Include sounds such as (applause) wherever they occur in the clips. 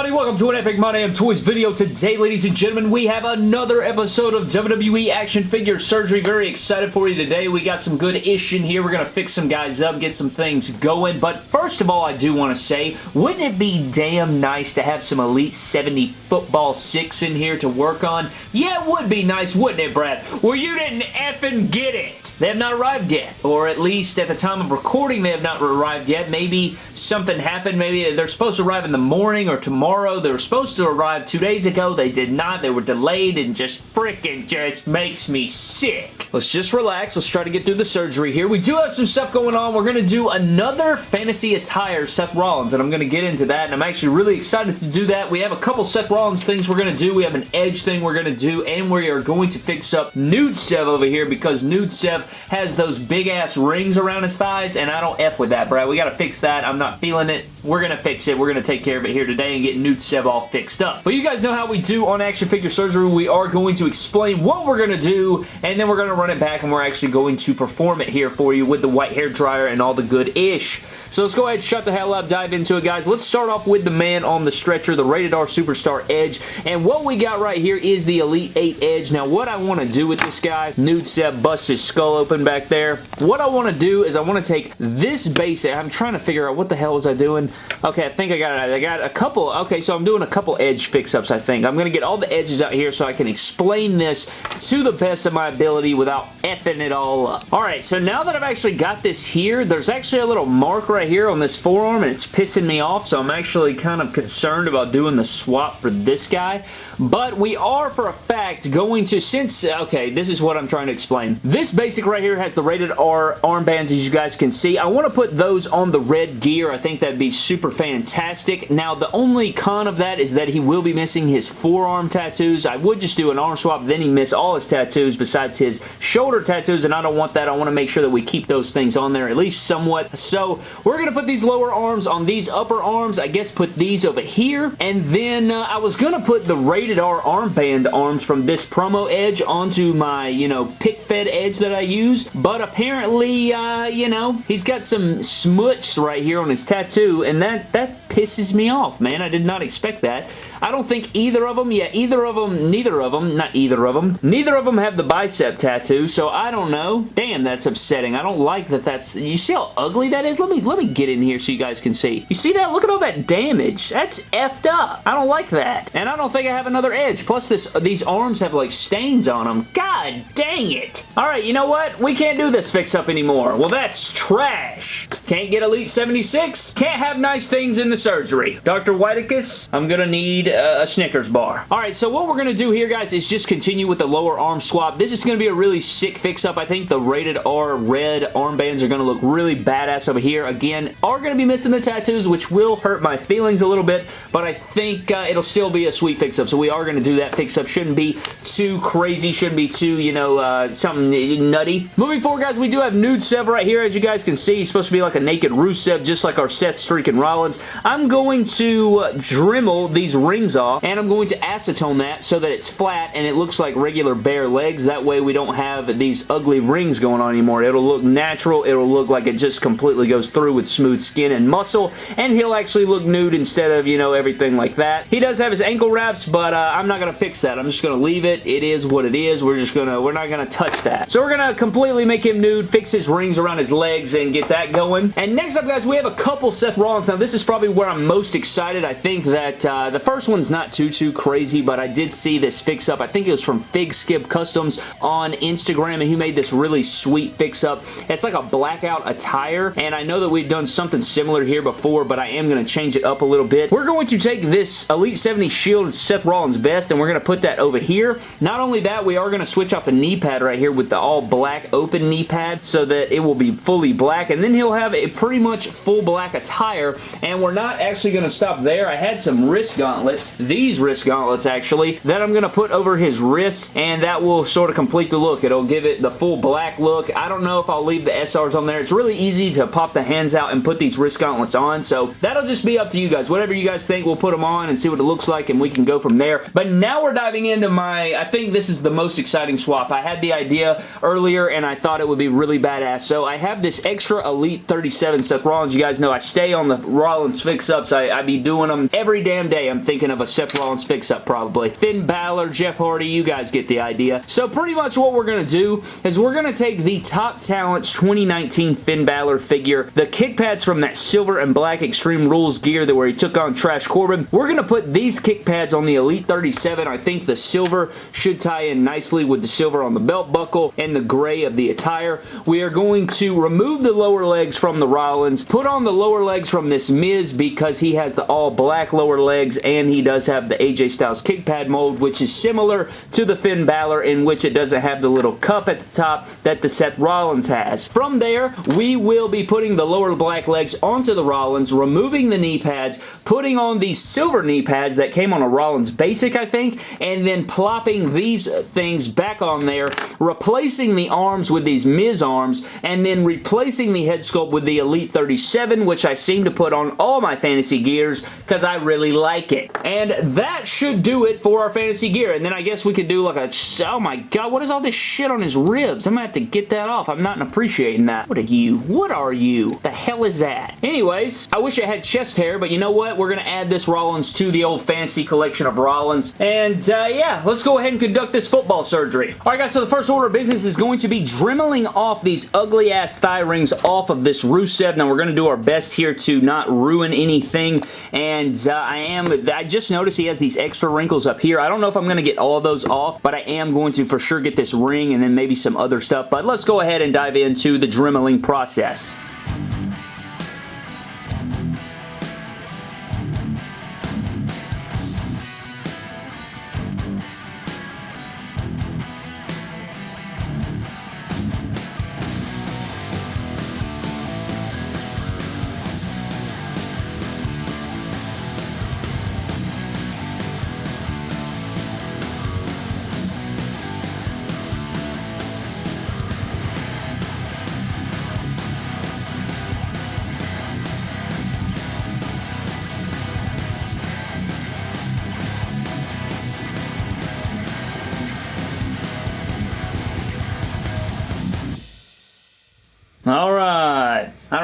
everybody? Welcome to an Epic My Damn Toys video. Today, ladies and gentlemen, we have another episode of WWE Action Figure Surgery. Very excited for you today. We got some good ish in here. We're going to fix some guys up, get some things going. But first of all, I do want to say, wouldn't it be damn nice to have some Elite 70 Football 6 in here to work on? Yeah, it would be nice, wouldn't it, Brad? Well, you didn't effing get it. They have not arrived yet. Or at least at the time of recording, they have not arrived yet. Maybe something happened. Maybe they're supposed to arrive in the morning or tomorrow. They were supposed to arrive two days ago. They did not. They were delayed and just freaking just makes me sick. Let's just relax. Let's try to get through the surgery here. We do have some stuff going on. We're going to do another fantasy attire Seth Rollins, and I'm going to get into that, and I'm actually really excited to do that. We have a couple Seth Rollins things we're going to do. We have an Edge thing we're going to do, and we are going to fix up Nude Sev over here because Nude Sev has those big-ass rings around his thighs, and I don't F with that, Brad. We got to fix that. I'm not feeling it. We're going to fix it. We're going to take care of it here today and get Nude Sev all fixed up. But you guys know how we do on Action Figure Surgery. We are going to explain what we're going to do, and then we're going to run it back, and we're actually going to perform it here for you with the white hair dryer and all the good ish. So let's go ahead shut the hell up, dive into it, guys. Let's start off with the man on the stretcher, the Rated R Superstar Edge, and what we got right here is the Elite 8 Edge. Now, what I want to do with this guy, Nude Sev busts his skull open back there. What I want to do is I want to take this basic, I'm trying to figure out what the hell was I doing. Okay, I think I got it. I got a couple, okay, so I'm doing a couple edge fix-ups, I think. I'm going to get all the edges out here so I can explain this to the best of my ability without effing it all up. Alright, so now that I've actually got this here, there's actually a little mark right here on this forearm and it's pissing me off, so I'm actually kind of concerned about doing the swap for this guy. But we are, for a fact, going to, since, okay, this is what I'm trying to explain. This basic right here has the rated R armbands, as you guys can see. I want to put those on the red gear. I think that'd be super fantastic. Now, the only con of that is that he will be missing his forearm tattoos. I would just do an arm swap, then he miss all his tattoos besides his shoulder tattoos, and I don't want that. I want to make sure that we keep those things on there at least somewhat. So, we're going to put these lower arms on these upper arms. I guess put these over here, and then uh, I was going to put the Rated R armband arms from this promo edge onto my, you know, pick fed edge that I use, but apparently, uh, you know, he's got some smuts right here on his tattoo, and that, that pisses me off, man. I did not expect that. I don't think either of them, yeah, either of them, neither of them, not either of them, neither of them have the bicep tattoo, so I don't know. Damn, that's upsetting. I don't like that that's, you see how ugly that is? Let me, let me get in here so you guys can see. You see that? Look at all that damage. That's effed up. I don't like that. And I don't think I have another edge. Plus, this these arms have like stains on them. God dang it. All right, you know what? We can't do this fix-up anymore. Well, that's trash. Can't get Elite 76. Can't have nice things in the surgery. Dr. Whiteicus, I'm gonna need a, a Snickers bar. All right, so what we're gonna do here, guys, is just continue with the lower arm swap. This is gonna be a really sick fix-up. I think the rated R red armbands are gonna look really badass over here. Again, are gonna be missing the tattoos, which will hurt my feelings a little bit, but I think uh, it'll still be a sweet fix-up, so we are gonna do that fix-up. Shouldn't be too crazy, shouldn't be too, you know, uh, something nutty. Moving forward, guys, we do have Nude Sev right here, as you guys can see. He's supposed to be like a naked Rusev, just like our Seth Freakin Rollins. I'm going to uh, Dremel these rings off, and I'm going to acetone that so that it's flat and it looks like regular bare legs. That way we don't have these ugly rings going on anymore. It'll look natural. It'll look like it just completely goes through with smooth skin and muscle, and he'll actually look nude instead of, you know, everything like that. He does have his ankle wraps, but uh, I'm not going to fix that. I'm just going to leave it. It is what it is. We're just going to, we're not going to touch that. So we're going to completely make him nude, fix his rings around his legs, and get that going. And next up, guys, we have a couple Seth Rollins. Now, this is probably where I'm most excited. I think that uh, the first one's not too, too crazy, but I did see this fix-up. I think it was from Fig Skip Customs on Instagram, and he made this really sweet fix-up. It's like a blackout attire, and I know that we've done something similar here before, but I am going to change it up a little bit. We're going to take this Elite 70 Shield Seth Rollins vest, and we're going to put that over here. Not only that, we are going to switch off the knee pad right here with the all black open knee pad so that it will be fully black, and then he'll have a pretty much full black attire, and we're not actually going to stop there. I had some wrist gauntlets gauntlets, these wrist gauntlets actually, that I'm going to put over his wrists and that will sort of complete the look. It'll give it the full black look. I don't know if I'll leave the SRs on there. It's really easy to pop the hands out and put these wrist gauntlets on, so that'll just be up to you guys. Whatever you guys think, we'll put them on and see what it looks like and we can go from there. But now we're diving into my, I think this is the most exciting swap. I had the idea earlier and I thought it would be really badass. So I have this extra Elite 37 Seth Rollins. You guys know I stay on the Rollins fix-ups. I, I be doing them every damn day. I'm thinking of a Seth Rollins fix-up probably. Finn Balor, Jeff Hardy, you guys get the idea. So pretty much what we're going to do is we're going to take the Top Talents 2019 Finn Balor figure, the kick pads from that silver and black Extreme Rules gear that where he took on Trash Corbin. We're going to put these kick pads on the Elite 37. I think the silver should tie in nicely with the silver on the belt buckle and the gray of the attire. We are going to remove the lower legs from the Rollins, put on the lower legs from this Miz because he has the all black lower legs and he does have the AJ Styles kick pad mold which is similar to the Finn Balor in which it doesn't have the little cup at the top that the Seth Rollins has. From there, we will be putting the lower black legs onto the Rollins, removing the knee pads, putting on these silver knee pads that came on a Rollins Basic, I think, and then plopping these things back on there, replacing the arms with these Miz arms, and then replacing the head sculpt with the Elite 37, which I seem to put on all my fantasy gears because I really like it. And that should do it for our fantasy gear. And then I guess we could do like a... Oh my god, what is all this shit on his ribs? I'm gonna have to get that off. I'm not appreciating that. What are you? What are you? The hell is that? Anyways, I wish I had chest hair, but you know what? We're gonna add this Rollins to the old fancy collection of Rollins. And uh, yeah, let's go ahead and conduct this football surgery. Alright guys, so the first order of business is going to be dremeling off these ugly ass thigh rings off of this Rusev. Now we're gonna do our best here to not ruin anything. And uh, I am, I just noticed he has these extra wrinkles up here. I don't know if I'm gonna get all of those off, but I am going to for sure get this ring and then maybe some other stuff. But let's go ahead and dive into the dremeling process.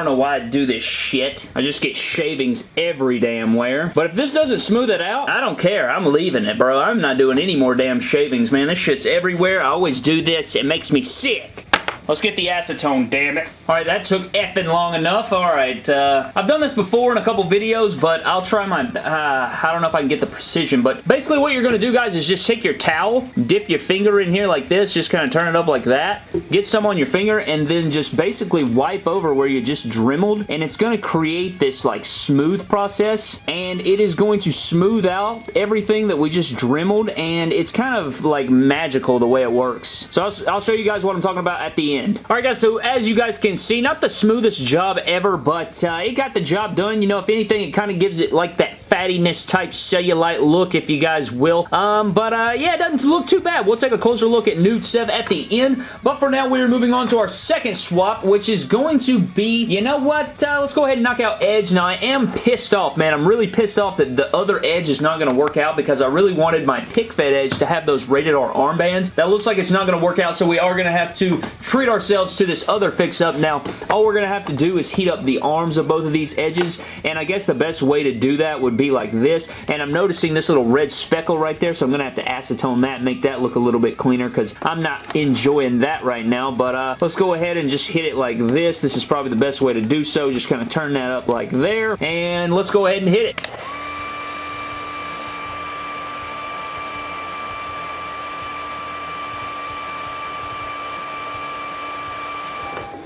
Know why I do this shit. I just get shavings every damn where. But if this doesn't smooth it out, I don't care. I'm leaving it, bro. I'm not doing any more damn shavings, man. This shit's everywhere. I always do this. It makes me sick. Let's get the acetone, damn it. Alright, that took effing long enough. Alright, uh, I've done this before in a couple videos, but I'll try my, uh, I don't know if I can get the precision, but basically what you're to do, guys, is just take your towel, dip your finger in here like this, just kind of turn it up like that, get some on your finger, and then just basically wipe over where you just dremeled, and it's to create this, like, smooth process, and it is going to smooth out everything that we just dremeled, and it's kind of, like, magical the way it works. So I'll, I'll show you guys what I'm talking about at the end end. Alright guys, so as you guys can see, not the smoothest job ever, but uh, it got the job done. You know, if anything, it kind of gives it like that fattiness type cellulite look, if you guys will. Um, but uh, yeah, it doesn't look too bad. We'll take a closer look at Nude Sev at the end. But for now, we're moving on to our second swap, which is going to be, you know what? Uh, let's go ahead and knock out Edge. Now, I am pissed off, man. I'm really pissed off that the other Edge is not going to work out because I really wanted my pick fed Edge to have those rated R armbands. That looks like it's not going to work out, so we are going to have to treat ourselves to this other fix-up. Now, all we're going to have to do is heat up the arms of both of these edges, and I guess the best way to do that would be like this, and I'm noticing this little red speckle right there, so I'm going to have to acetone that, make that look a little bit cleaner, because I'm not enjoying that right now, but uh, let's go ahead and just hit it like this. This is probably the best way to do so. Just kind of turn that up like there, and let's go ahead and hit it.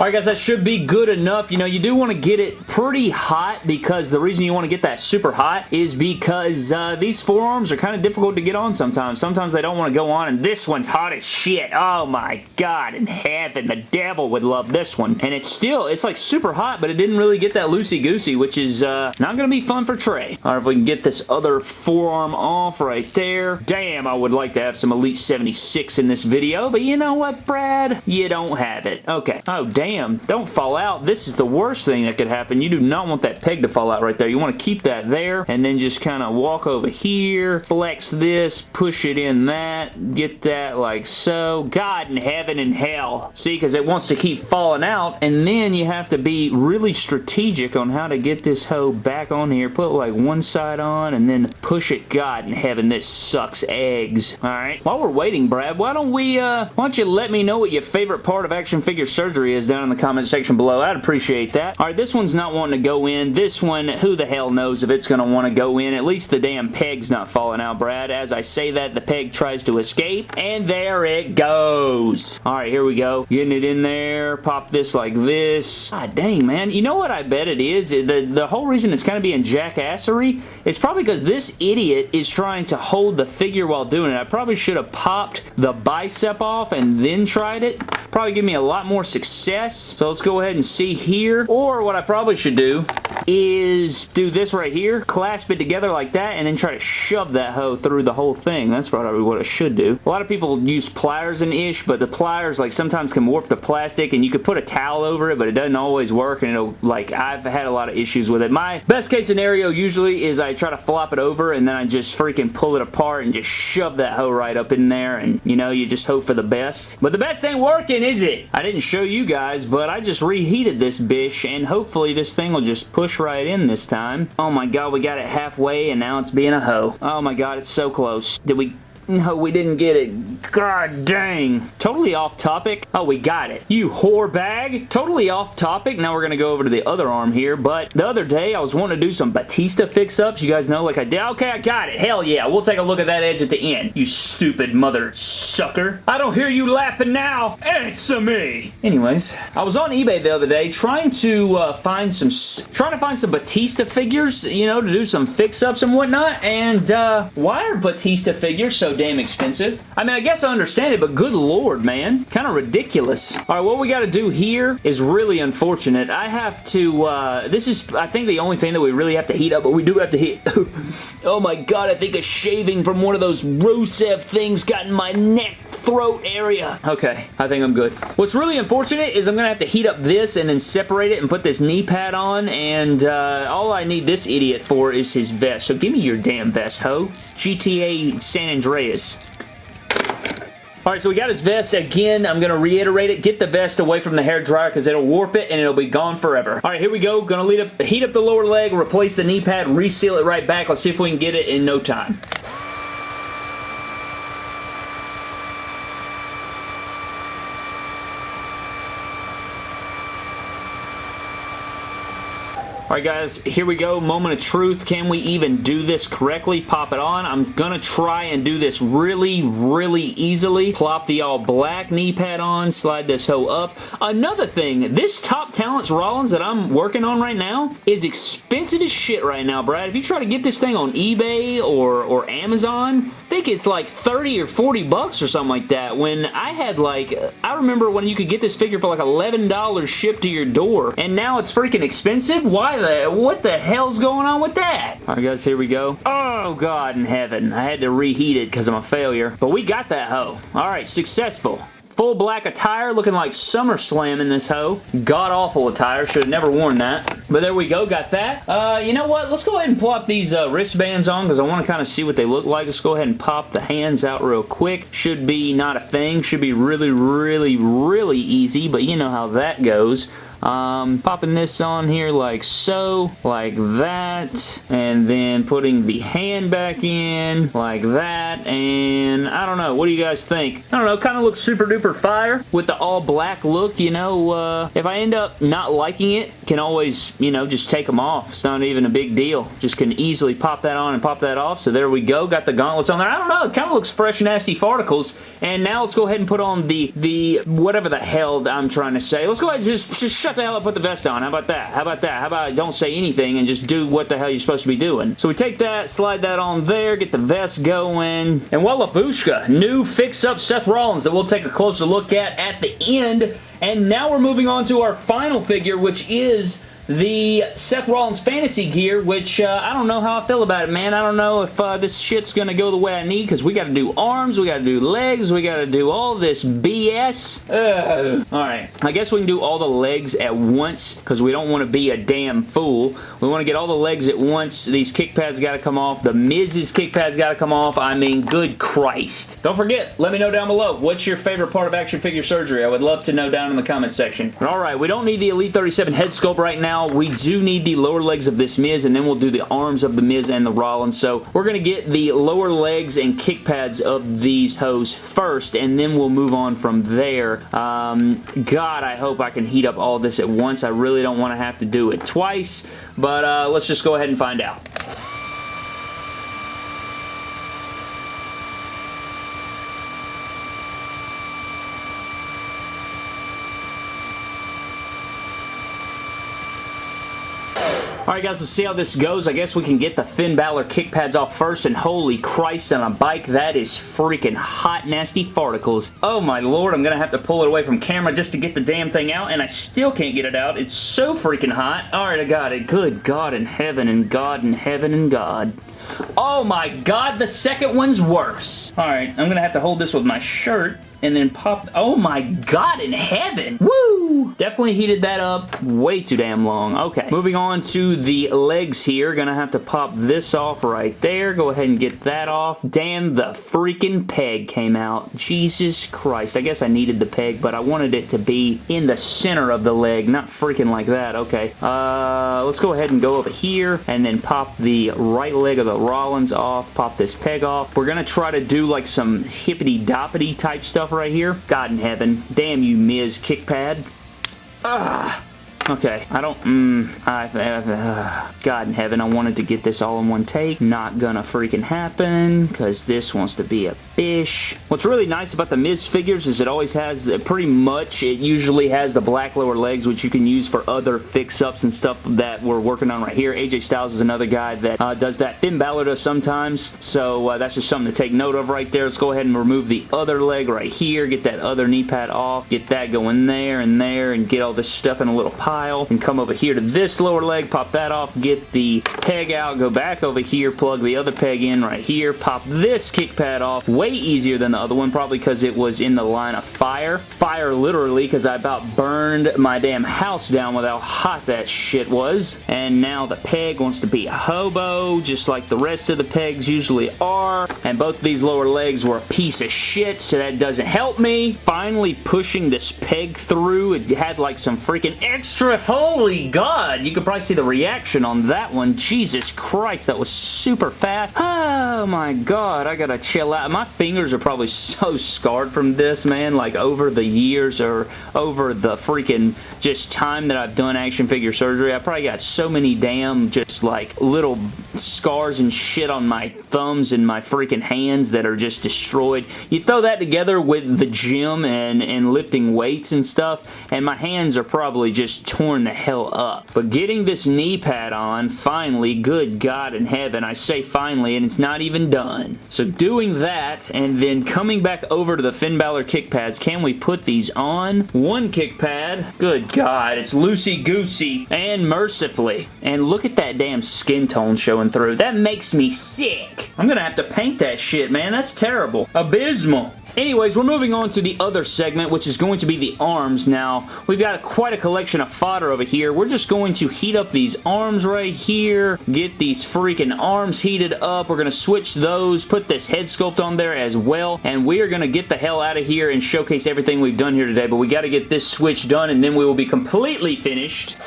Alright guys, that should be good enough. You know, you do want to get it pretty hot because the reason you want to get that super hot is because uh, these forearms are kind of difficult to get on sometimes. Sometimes they don't want to go on and this one's hot as shit. Oh my god in heaven, the devil would love this one. And it's still, it's like super hot, but it didn't really get that loosey-goosey, which is uh, not going to be fun for Trey. Alright, if we can get this other forearm off right there. Damn, I would like to have some Elite 76 in this video, but you know what, Brad? You don't have it. Okay. Oh, damn. Don't fall out. This is the worst thing that could happen. You do not want that peg to fall out right there. You want to keep that there and then just kind of walk over here, flex this, push it in that, get that like so. God in heaven and hell. See, because it wants to keep falling out and then you have to be really strategic on how to get this hoe back on here. Put like one side on and then push it. God in heaven, this sucks eggs. Alright, while we're waiting, Brad, why don't we, uh, why don't you let me know what your favorite part of action figure surgery is down in the comment section below. I'd appreciate that. Alright, this one's not wanting to go in. This one, who the hell knows if it's going to want to go in. At least the damn peg's not falling out, Brad. As I say that, the peg tries to escape, and there it goes. Alright, here we go. Getting it in there. Pop this like this. God dang, man. You know what I bet it is? The, the whole reason it's kind of being jackassery is probably because this idiot is trying to hold the figure while doing it. I probably should have popped the bicep off and then tried it. Probably give me a lot more success. So let's go ahead and see here. Or what I probably should do is do this right here, clasp it together like that, and then try to shove that hoe through the whole thing. That's probably what I should do. A lot of people use pliers and ish, but the pliers like sometimes can warp the plastic, and you could put a towel over it, but it doesn't always work, and it'll like, I've had a lot of issues with it. My best case scenario usually is I try to flop it over, and then I just freaking pull it apart and just shove that hoe right up in there, and you know, you just hope for the best. But the best ain't working, is it? I didn't show you guys, but I just reheated this bish, and hopefully this thing will just push right in this time. Oh my god, we got it halfway, and now it's being a hoe. Oh my god, it's so close. Did we no, we didn't get it. God dang. Totally off topic. Oh, we got it. You whore bag. Totally off topic. Now we're going to go over to the other arm here, but the other day I was wanting to do some Batista fix-ups. You guys know like I did. Okay, I got it. Hell yeah. We'll take a look at that edge at the end. You stupid mother sucker. I don't hear you laughing now. Answer me. Anyways, I was on eBay the other day trying to uh, find some trying to find some Batista figures, you know, to do some fix-ups and whatnot, and uh, why are Batista figures so damn expensive. I mean, I guess I understand it, but good lord, man. Kind of ridiculous. All right, what we got to do here is really unfortunate. I have to, uh, this is, I think, the only thing that we really have to heat up, but we do have to heat. (laughs) oh my god, I think a shaving from one of those Rusev things got in my neck throat area. Okay, I think I'm good. What's really unfortunate is I'm going to have to heat up this and then separate it and put this knee pad on, and uh, all I need this idiot for is his vest. So give me your damn vest, ho. GTA San Andreas. Alright, so we got his vest. Again, I'm going to reiterate it. Get the vest away from the hair dryer because it'll warp it and it'll be gone forever. Alright, here we go. Going to up, heat up the lower leg, replace the knee pad, reseal it right back. Let's see if we can get it in no time. Alright guys, here we go. Moment of truth. Can we even do this correctly? Pop it on. I'm gonna try and do this really, really easily. Plop the all black knee pad on. Slide this hoe up. Another thing, this Top Talents Rollins that I'm working on right now is expensive as shit right now, Brad. If you try to get this thing on eBay or, or Amazon, think it's like 30 or 40 bucks or something like that. When I had like, I remember when you could get this figure for like $11 shipped to your door, and now it's freaking expensive? Why the, what the hell's going on with that? Alright guys, here we go. Oh God in heaven. I had to reheat it because I'm a failure. But we got that hoe. Alright, successful. Full black attire, looking like SummerSlam in this hoe. God-awful attire. Should have never worn that. But there we go. Got that. Uh, you know what? Let's go ahead and plop these uh, wristbands on because I want to kind of see what they look like. Let's go ahead and pop the hands out real quick. Should be not a thing. Should be really, really, really easy, but you know how that goes. Um, popping this on here like so, like that, and then putting the hand back in like that, and I don't know. What do you guys think? I don't know. Kind of looks super duper fire with the all black look, you know. Uh, if I end up not liking it, can always you know, just take them off. It's not even a big deal. Just can easily pop that on and pop that off. So there we go. Got the gauntlets on there. I don't know. It kind of looks fresh, nasty farticles. And now let's go ahead and put on the, the whatever the hell I'm trying to say. Let's go ahead and just, just the hell up, put the vest on. How about that? How about that? How about don't say anything and just do what the hell you're supposed to be doing? So we take that, slide that on there, get the vest going. And Wallabushka, new fix-up Seth Rollins that we'll take a closer look at at the end. And now we're moving on to our final figure, which is the Seth Rollins Fantasy Gear, which uh, I don't know how I feel about it, man. I don't know if uh, this shit's going to go the way I need because we got to do arms, we got to do legs, we got to do all this BS. Alright, I guess we can do all the legs at once because we don't want to be a damn fool. We want to get all the legs at once. These kick pads got to come off. The Miz's kick pads got to come off. I mean, good Christ. Don't forget, let me know down below. What's your favorite part of action figure surgery? I would love to know down in the comment section. Alright, we don't need the Elite 37 head sculpt right now now, we do need the lower legs of this Miz, and then we'll do the arms of the Miz and the Rollins. So we're going to get the lower legs and kick pads of these hoes first, and then we'll move on from there. Um, God, I hope I can heat up all this at once. I really don't want to have to do it twice, but uh, let's just go ahead and find out. Alright guys, let's see how this goes. I guess we can get the Finn Balor kick pads off first, and holy Christ on a bike, that is freaking hot, nasty farticles. Oh my lord, I'm gonna have to pull it away from camera just to get the damn thing out, and I still can't get it out. It's so freaking hot. Alright, I got it. Good God in heaven, and God in heaven, and God. Oh my God, the second one's worse. Alright, I'm gonna have to hold this with my shirt and then pop... Oh my god in heaven! Woo! Definitely heated that up way too damn long. Okay, moving on to the legs here. Gonna have to pop this off right there. Go ahead and get that off. Damn, the freaking peg came out. Jesus Christ. I guess I needed the peg, but I wanted it to be in the center of the leg, not freaking like that. Okay, uh, let's go ahead and go over here and then pop the right leg of the Rollins off. Pop this peg off. We're gonna try to do like some hippity-doppity type stuff right here. God in heaven. Damn you, Miz kick pad. Ah. Okay, I don't, mm, I, uh, God in heaven, I wanted to get this all in one take. Not gonna freaking happen, because this wants to be a bish. What's really nice about the Miz figures is it always has, pretty much, it usually has the black lower legs, which you can use for other fix-ups and stuff that we're working on right here. AJ Styles is another guy that uh, does that. Finn Balor does sometimes, so uh, that's just something to take note of right there. Let's go ahead and remove the other leg right here, get that other knee pad off, get that going there and there, and get all this stuff in a little pile pile and come over here to this lower leg, pop that off, get the peg out, go back over here, plug the other peg in right here, pop this kick pad off. Way easier than the other one, probably because it was in the line of fire. Fire literally because I about burned my damn house down with how hot that shit was. And now the peg wants to be a hobo, just like the rest of the pegs usually are. And both these lower legs were a piece of shit, so that doesn't help me. Finally pushing this peg through, it had like some freaking extra Holy God. You could probably see the reaction on that one. Jesus Christ, that was super fast. Oh my God, I gotta chill out. My fingers are probably (laughs) so scarred from this, man, like over the years or over the freaking just time that I've done action figure surgery. I probably got so many damn just like little scars and shit on my thumbs and my freaking hands that are just destroyed. You throw that together with the gym and, and lifting weights and stuff, and my hands are probably just torn the hell up. But getting this knee pad on, finally, good God in heaven, I say finally, and it's not even done. So doing that, and then coming back over to the Finn Balor kick pads, can we put these on? One kick pad, good God, it's loosey-goosey, and mercifully. And look at that damn skin tone showing through. That makes me sick. I'm gonna have to paint that shit, man. That's terrible. Abysmal. Anyways, we're moving on to the other segment, which is going to be the arms. Now, we've got quite a collection of fodder over here. We're just going to heat up these arms right here, get these freaking arms heated up. We're going to switch those, put this head sculpt on there as well, and we are going to get the hell out of here and showcase everything we've done here today, but we got to get this switch done, and then we will be completely finished.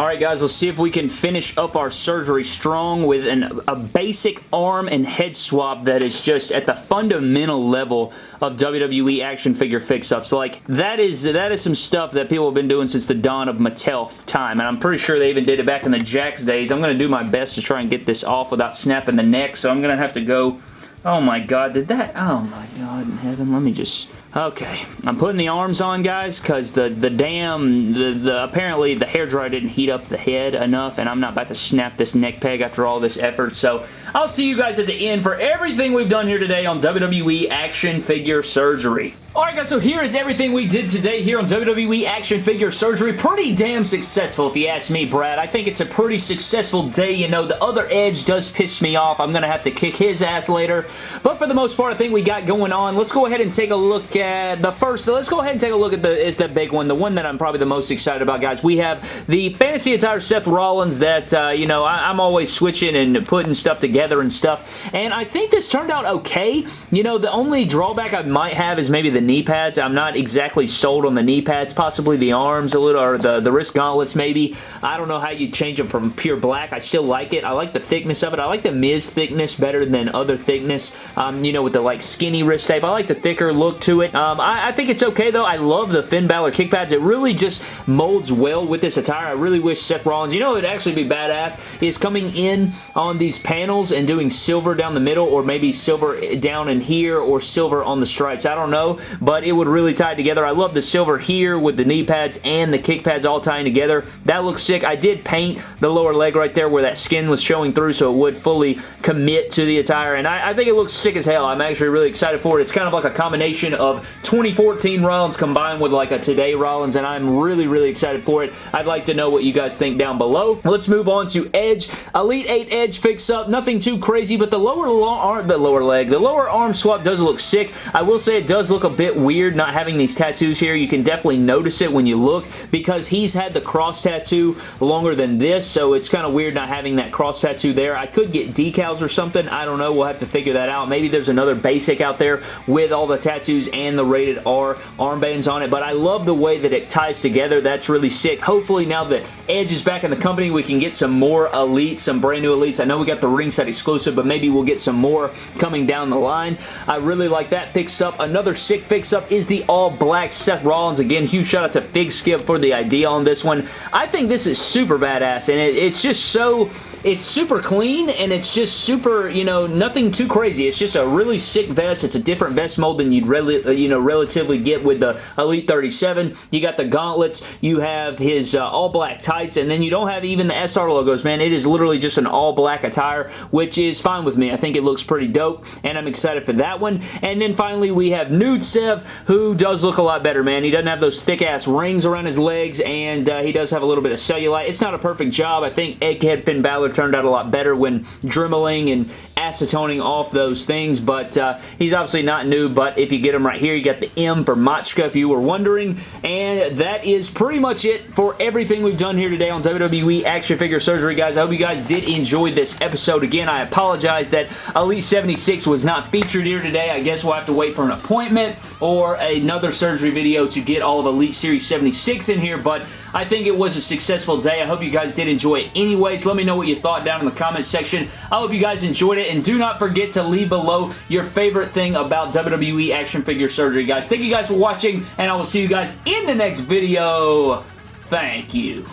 Alright guys, let's see if we can finish up our surgery strong with an, a basic arm and head swap that is just at the fundamental level of WWE action figure fix-ups. Like, that is, that is some stuff that people have been doing since the dawn of Mattel time, and I'm pretty sure they even did it back in the Jakks days. I'm going to do my best to try and get this off without snapping the neck, so I'm going to have to go... Oh my god, did that... Oh my god in heaven, let me just... Okay, I'm putting the arms on, guys, because the, the damn, the, the apparently the hair dryer didn't heat up the head enough, and I'm not about to snap this neck peg after all this effort, so I'll see you guys at the end for everything we've done here today on WWE Action Figure Surgery. Alright guys, so here is everything we did today here on WWE Action Figure Surgery. Pretty damn successful if you ask me, Brad. I think it's a pretty successful day. You know, the other Edge does piss me off. I'm going to have to kick his ass later. But for the most part, I think we got going on. Let's go ahead and take a look at the first. Let's go ahead and take a look at the, the big one. The one that I'm probably the most excited about, guys. We have the Fantasy Attire Seth Rollins that, uh, you know, I, I'm always switching and putting stuff together and stuff. And I think this turned out okay. You know, the only drawback I might have is maybe the the knee pads. I'm not exactly sold on the knee pads. Possibly the arms a little, or the, the wrist gauntlets maybe. I don't know how you change them from pure black. I still like it. I like the thickness of it. I like the Miz thickness better than other thickness, um, you know, with the like skinny wrist tape. I like the thicker look to it. Um, I, I, think it's okay though. I love the Finn Balor kick pads. It really just molds well with this attire. I really wish Seth Rollins, you know, it'd actually be badass, is coming in on these panels and doing silver down the middle or maybe silver down in here or silver on the stripes. I don't know, but it would really tie together. I love the silver here with the knee pads and the kick pads all tying together. That looks sick. I did paint the lower leg right there where that skin was showing through so it would fully commit to the attire, and I, I think it looks sick as hell. I'm actually really excited for it. It's kind of like a combination of 2014 Rollins combined with like a today Rollins, and I'm really, really excited for it. I'd like to know what you guys think down below. Let's move on to Edge. Elite 8 Edge fix up. Nothing too crazy, but the lower arm, the lower leg, the lower arm swap does look sick. I will say it does look a bit weird not having these tattoos here. You can definitely notice it when you look because he's had the cross tattoo longer than this, so it's kind of weird not having that cross tattoo there. I could get decals or something. I don't know. We'll have to figure that out. Maybe there's another basic out there with all the tattoos and the rated R armbands on it, but I love the way that it ties together. That's really sick. Hopefully now that Edge is back in the company, we can get some more elites, some brand new elites. I know we got the ringside exclusive, but maybe we'll get some more coming down the line. I really like that Picks up. Another sick fix up is the all black Seth Rollins. Again, huge shout out to Fig Skip for the idea on this one. I think this is super badass, and it, it's just so it's super clean and it's just super, you know, nothing too crazy. It's just a really sick vest. It's a different vest mold than you'd really, uh, you know, relatively get with the Elite 37. You got the gauntlets. You have his uh, all black tights and then you don't have even the SR logos, man. It is literally just an all black attire, which is fine with me. I think it looks pretty dope and I'm excited for that one. And then finally we have Nude Sev, who does look a lot better, man. He doesn't have those thick ass rings around his legs and uh, he does have a little bit of cellulite. It's not a perfect job. I think Egghead Finn Balor turned out a lot better when dremeling and acetoning off those things, but uh, he's obviously not new, but if you get him right here, you got the M for Machka, if you were wondering, and that is pretty much it for everything we've done here today on WWE Action Figure Surgery, guys. I hope you guys did enjoy this episode. Again, I apologize that Elite 76 was not featured here today. I guess we'll have to wait for an appointment or another surgery video to get all of Elite Series 76 in here, but I think it was a successful day. I hope you guys did enjoy it anyways. Let me know what you thought down in the comments section. I hope you guys enjoyed it, and do not forget to leave below your favorite thing about WWE action figure surgery, guys. Thank you guys for watching, and I will see you guys in the next video. Thank you.